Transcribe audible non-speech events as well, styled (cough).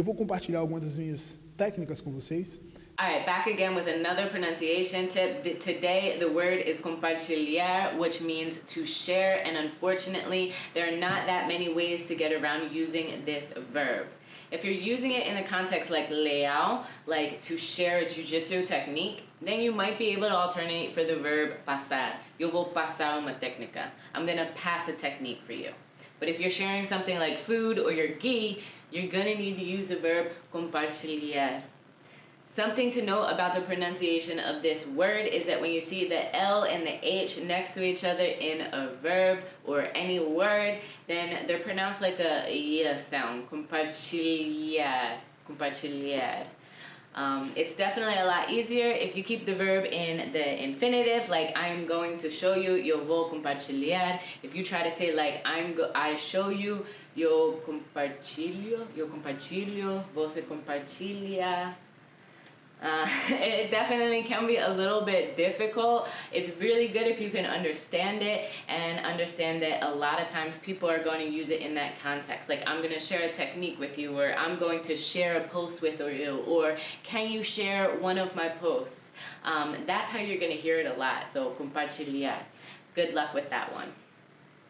Eu vou compartilhar algumas das minhas técnicas com vocês. All right, back again with another pronunciation tip. Today, the word is compartilhar, which means to share, and unfortunately, there are not that many ways to get around using this verb. If you're using it in the context like leal, like to share a jujitsu technique, then you might be able to alternate for the verb pasar. Yo vou passar uma técnica. I'm gonna pass a technique for you. But if you're sharing something like food or your gi, you're gonna need to use the verb compartilhar. Something to note about the pronunciation of this word is that when you see the L and the H next to each other in a verb or any word, then they're pronounced like a y sound. Compartilhar. Compartilhar. Um, it's definitely a lot easier if you keep the verb in the infinitive, like I'm going to show you, yo vou compartilhar. If you try to say like I'm go I show you, yo compartilho, yo compartilho, você compartilha. Uh, (laughs) it definitely can be a little bit difficult. It's really good if you can understand it and understand that a lot of times people are going to use it in that context. Like I'm going to share a technique with you, or I'm going to share a post with you, or can you share one of my posts? Um, that's how you're going to hear it a lot. So compartilhar. Good luck with that one.